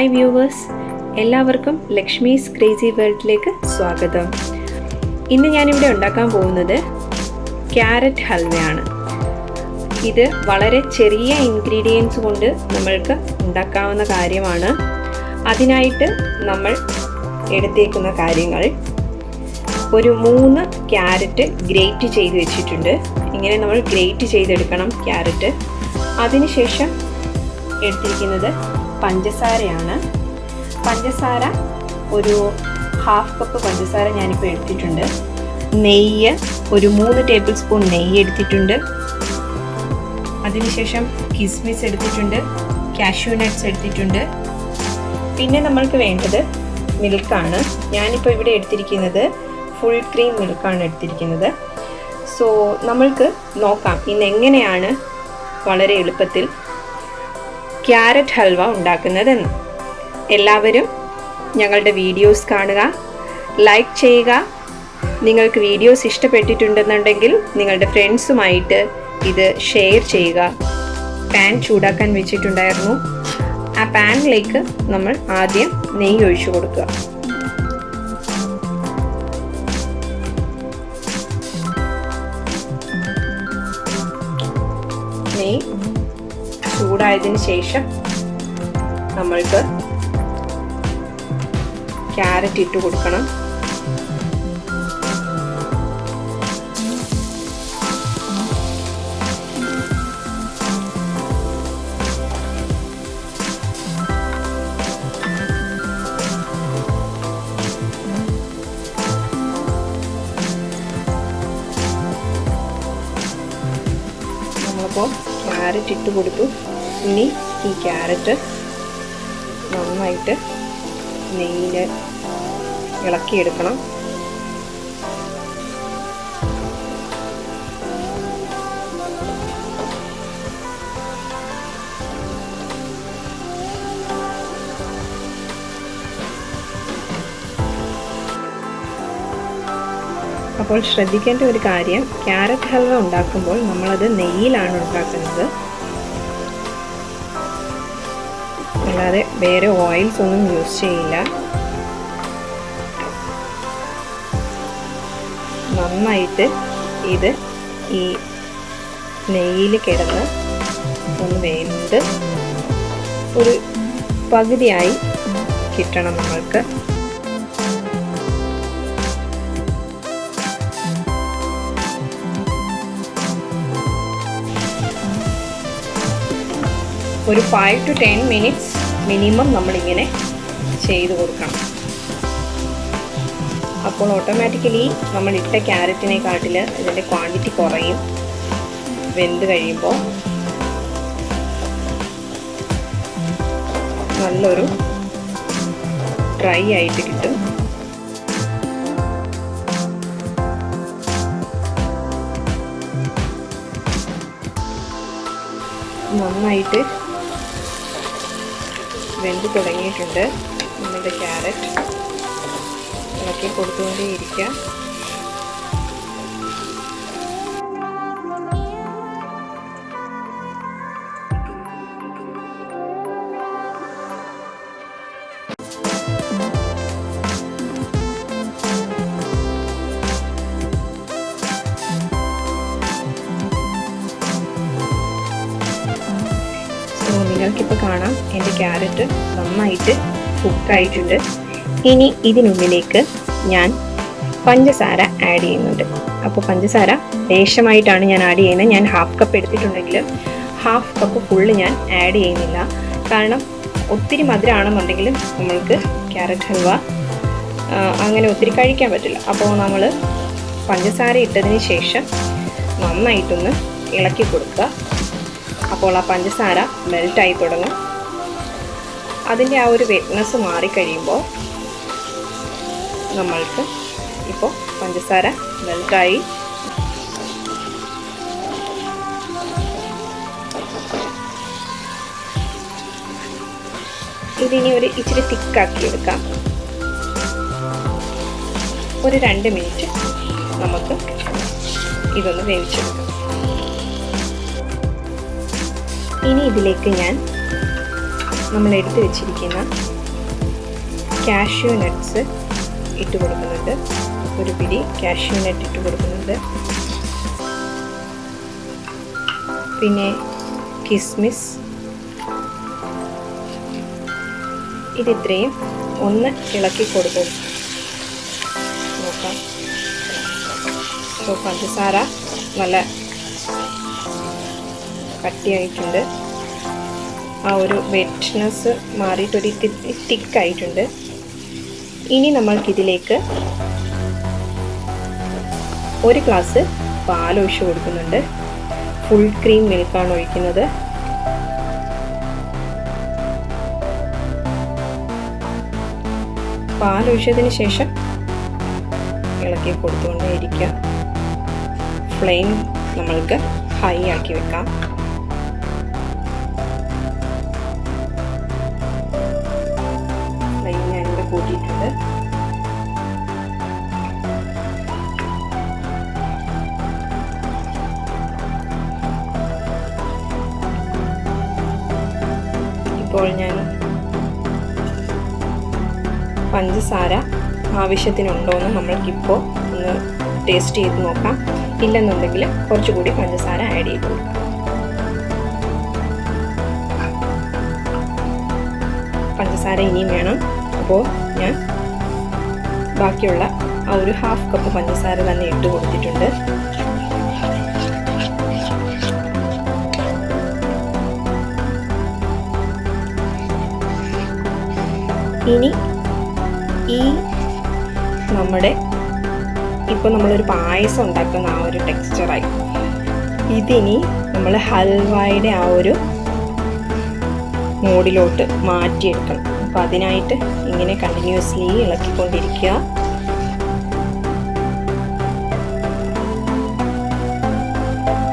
Hi viewers എല്ലാവർക്കും Lakshmi's crazy വേൾഡിലേക്ക് സ്വാഗതം. ഇന്ന് ഞാനിവിടെ ഉണ്ടാക്കാൻ പോകുന്നത് ക്യാരറ്റ് ഹൽവയാണ്. ഇത് വളരെ ചെറിയ ഇൻഗ്രീഡിയൻസ് കൊണ്ട് നമ്മൾക്ക് ഉണ്ടാക്കാവുന്ന കാര്യമാണ്. അതിനായിട്ട് നമ്മൾ എടുത്തേക്കുന്ന കാര്യങ്ങൾ. ഒരു മൂന്ന് ക്യാരറ്റ് ഗ്രേറ്റ് ചെയ്ത് വെച്ചിട്ടുണ്ട്. ഇങ്ങനെ നമ്മൾ ഗ്രേറ്റ് ചെയ്തെടുക്കണം ക്യാരറ്റ്. അതിനുശേഷം എടുത്തിരിക്കുന്നത് പഞ്ചസാരയാണ്. പഞ്ചസാര ഒരു ഹാഫ് കപ്പ് പഞ്ചസാര ഞാനിപ്പോൾ എടുത്തിട്ടുണ്ട്. നെയ്യ് ഒരു മൂന്ന് ടേബിൾ സ്പൂൺ നെയ്യ് എടുത്തിട്ടുണ്ട്. അതിനുശേഷം കിസ്മിസ് എടുത്തിട്ടുണ്ട്. കാഷ്യൂ നട്ട്സ് എടുത്തിട്ടുണ്ട്. പിന്നെ നമ്മൾക്ക് വേണ്ടത് മിൽക്കാണ് ഞാനിപ്പോൾ ഇവിടെ എടുത്തിരിക്കുന്നത് ഫുൾ ക്രീം മിൽക്കാണ് എടുത്തിരിക്കുന്നത്. സോ നമ്മൾക്ക് നോക്കാം ഇന്ന് എങ്ങനെയാണ് വളരെ എളുപ്പത്തിൽ ക്യാരറ്റ് ഹൽവ ഉണ്ടാക്കുന്നതെന്ന്. എല്ലാവരും ഞങ്ങളുടെ വീഡിയോസ് കാണുക ലൈക്ക് ചെയ്യുക. നിങ്ങൾക്ക് വീഡിയോസ് ഇഷ്ടപ്പെട്ടിട്ടുണ്ടെന്നുണ്ടെങ്കിൽ നിങ്ങളുടെ ഫ്രണ്ട്സുമായിട്ട് ഇത് ഷെയർ ചെയ്യുക. പാൻ ചൂടാക്കാൻ വെച്ചിട്ടുണ്ടായിരുന്നു. ആ പാനിലേക്ക് നമ്മൾ ആദ്യം നെയ്യ് ഒഴിച്ചു കൊടുക്കുക. ചൂടായതിന് ശേഷം നമ്മൾക്ക് ക്യാരറ്റ് ഇട്ട് കൊടുക്കണം. ക്യാരറ്റ് ഇട്ട് കൊടുത്തു. ഇനി ഈ ക്യാരറ്റ് നന്നായിട്ട് നെയ്യിൽ ഇളക്കിയെടുക്കണം. അപ്പോൾ ശ്രദ്ധിക്കേണ്ട ഒരു കാര്യം ക്യാരറ്റ് ഹൽവ ഉണ്ടാക്കുമ്പോൾ നമ്മളത് നെയ്യിലാണ് ഉണ്ടാക്കുന്നത്. വേറെ ഓയിൽസ് ഒന്നും യൂസ് ചെയ്യില്ല. നന്നായിട്ട് ഇത് ഈ നെയ്യിൽ കിടന്ന് ഒന്ന് വേണ്ട ഒരു പകുതിയായി കിട്ടണം നമ്മൾക്ക്. ഒരു five to ten minutes minimum നമ്മളിങ്ങനെ ചെയ്ത് കൊടുക്കണം. അപ്പോൾ ഓട്ടോമാറ്റിക്കലി നമ്മൾ ഇട്ട ക്യാരറ്റിനെക്കാട്ടിൽ ഇതിന്റെ ക്വാണ്ടിറ്റി കുറയും. വെന്ത് കഴിയുമ്പോൾ നല്ലൊരു ഡ്രൈ ആയിട്ട് കിട്ടും. നന്നായിട്ട് വെന്ത് തുടങ്ങിയിട്ടുണ്ട്. നമ്മളുടെ ക്യാരറ്റ് ഇളക്കി കൊടുത്തുകൊണ്ടേ നിങ്ങൾക്കിപ്പോൾ കാണാം എന്റെ ക്യാരറ്റ് നന്നായിട്ട് കുക്കായിട്ടുണ്ട്. ഇനി ഇതിനുള്ളിലേക്ക് ഞാൻ പഞ്ചസാര ആഡ് ചെയ്യുന്നുണ്ട്. അപ്പോൾ പഞ്ചസാര ലേശമായിട്ടാണ് ഞാൻ ആഡ് ചെയ്യുന്നത്. ഞാൻ ഹാഫ് കപ്പ് എടുത്തിട്ടുണ്ടെങ്കിൽ ഹാഫ് കപ്പ് ഫുള്ള് ഞാൻ ആഡ് ചെയ്യുന്നില്ല. കാരണം ഒത്തിരി മധുരമാണെന്നുണ്ടെങ്കിൽ നമ്മൾക്ക് ക്യാരറ്റ് ഹൽവ അങ്ങനെ ഒത്തിരി കഴിക്കാൻ പറ്റില്ല. അപ്പോൾ നമ്മൾ പഞ്ചസാര ഇട്ടതിന് ശേഷം നന്നായിട്ടൊന്ന് ഇളക്കി കൊടുക്കുക. അപ്പോൾ ആ പഞ്ചസാര മെൽറ്റായി തുടങ്ങും. അതിന്റെ ആ ഒരു വെറ്റ്നസ് മാറിക്കഴിയുമ്പോൾ നമ്മൾക്ക് ഇപ്പോൾ പഞ്ചസാര മെൽറ്റായി ഇതിനി ഒരു ഇച്ചിരി തിക്കാക്കി എടുക്കാം. ഒരു രണ്ട് മിനിറ്റ് നമുക്ക് ഇതൊന്ന് വേവിച്ചെടുക്കാം. ഇനി ഇതിലേക്ക് ഞാൻ നമ്മൾ എടുത്തു വെച്ചിരിക്കുന്ന കാഷ്യൂ നട്ട്സ് ഇട്ട് കൊടുക്കുന്നുണ്ട്. ഒരു പിടി കാഷ്യൂ നട്ട് ഇട്ട് കൊടുക്കുന്നുണ്ട്. പിന്നെ കിസ്മിസ് ഇതിത്രയും ഒന്ന് ഇളക്കി കൊടുക്കും. നോക്കാം. പഞ്ചസാര നല്ല കട്ടിയായിട്ടുണ്ട്. ആ ഒരു വെറ്റ്നെസ് മാറിയിട്ടൊരു തിക്കായിട്ടുണ്ട്. ഇനി നമ്മൾക്കിതിലേക്ക് ഒരു ഗ്ലാസ് പാൽ ഒഴിച്ച് കൊടുക്കുന്നുണ്ട്. ഫുൾ ക്രീം മിൽക്കാണ് ഒഴിക്കുന്നത്. പാൽ ഒഴിച്ചതിന് ശേഷം ഇളക്കി കൊടുത്തുകൊണ്ടേയിരിക്കുക ഫ്ലെയിം നമ്മൾക്ക് ഹൈ ആക്കി വെക്കാം. കൂട്ടിയിട്ടുണ്ട്. ഇപ്പോൾ ഞാൻ പഞ്ചസാര ആവശ്യത്തിനുണ്ടോ എന്ന് നമ്മൾക്കിപ്പോൾ ഒന്ന് ടേസ്റ്റ് ചെയ്ത് നോക്കാം. ഇല്ലെന്നുണ്ടെങ്കിൽ കുറച്ചുകൂടി പഞ്ചസാര ആഡ് ചെയ്ത് കൊടുക്കാം. പഞ്ചസാര ഇനിയും വേണം. അപ്പോൾ ഞാൻ ബാക്കിയുള്ള ആ ഒരു ഹാഫ് കപ്പ് പഞ്ചസാര തന്നെ ഇട്ട് കൊടുത്തിട്ടുണ്ട്. ഇനി ഈ നമ്മുടെ ഇപ്പോൾ നമ്മളൊരു പായസം ഉണ്ടാക്കുന്ന ആ ഒരു ടെക്സ്ചറായി. ഇതിനി നമ്മൾ ഹൽവായുടെ ആ ഒരു മോഡിലോട്ട് മാറ്റിയെടുക്കണം. അപ്പോൾ അതിനായിട്ട് ഇങ്ങനെ കണ്ടിന്യൂസ്ലി ഇളക്കിക്കൊണ്ടിരിക്കുക.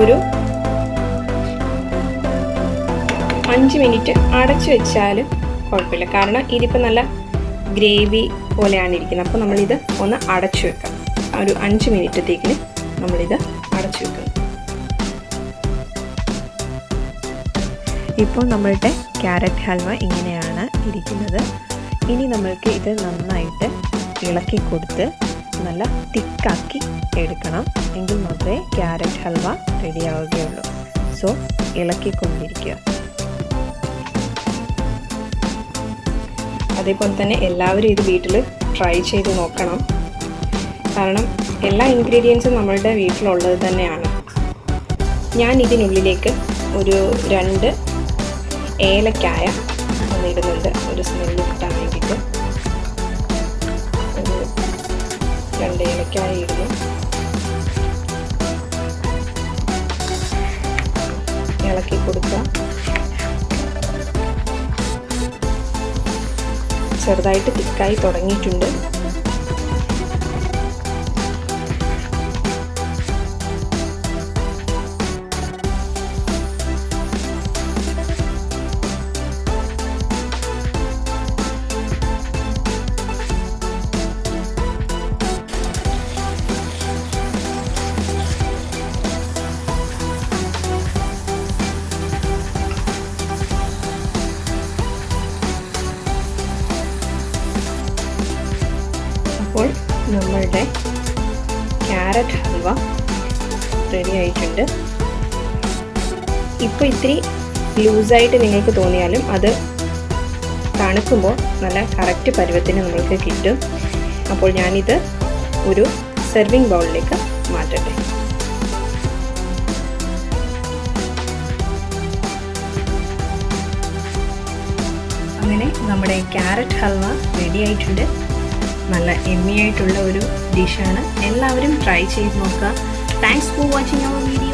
ഒരു അഞ്ച് മിനിറ്റ് അടച്ചു വെച്ചാലും കുഴപ്പമില്ല. കാരണം ഇതിപ്പോൾ നല്ല ഗ്രേവി പോലെയാണ് ഇരിക്കുന്നത്. അപ്പോൾ നമ്മളിത് ഒന്ന് അടച്ചു വെക്കാം. ഒരു അഞ്ച് മിനിറ്റത്തേക്കിന് നമ്മളിത് അടച്ചു വെക്കാം ഇപ്പോൾ നമ്മളുടെ ക്യാരറ്റ് ഹൽവ ഇങ്ങനെയാണ്. ഇരിക്കുന്നത് ഇനി നമ്മൾക്ക് ഇത് നന്നായിട്ട് ഇളക്കി കൊടുത്ത് നല്ല തിക്കാക്കി എടുക്കണം. എങ്കിൽ മാത്രമേ ക്യാരറ്റ് ഹൽവ റെഡിയാവുകയുള്ളൂ. സോ ഇളക്കിക്കൊണ്ടിരിക്കുക. അതേപോലെ തന്നെ എല്ലാവരും ഇത് വീട്ടിൽ ട്രൈ ചെയ്ത് നോക്കണം. കാരണം എല്ലാ ഇൻഗ്രീഡിയൻസും നമ്മളുടെ വീട്ടിലുള്ളത് തന്നെയാണ്. ഞാൻ ഇതിനുള്ളിലേക്ക് ഒരു രണ്ട് ഏലക്കായ ഒന്ന് ഒരു സ്മെല്ല് കിട്ടാൻ വേണ്ടിയിട്ട്. ഒരു രണ്ട് ഏലക്കായ ഇടുന്നു ഇളക്കി കൊടുക്കുക. ചെറുതായിട്ട് തിക്കായി തുടങ്ങിയിട്ടുണ്ട്. റെഡി ആയിട്ടുണ്ട്. ഇപ്പോൾ ഇത്തിരി ലൂസായിട്ട് നിങ്ങൾക്ക് തോന്നിയാലും അത് തണുക്കുമ്പോൾ നല്ല കറക്റ്റ് പരുവത്തിന് നമ്മൾക്ക് കിട്ടും. അപ്പോൾ ഞാനിത് ഒരു സെർവിങ് ബൗളിലേക്ക് മാറ്റട്ടെ. അങ്ങനെ നമ്മുടെ ക്യാരറ്റ് ഹൽവ റെഡി ആയിട്ടുണ്ട്. നല്ല എമ്മി ആയിട്ടുള്ള ഒരു ഡിഷാണ് എല്ലാവരും ട്രൈ ചെയ്ത് നോക്കുക. Thanks for watching our video.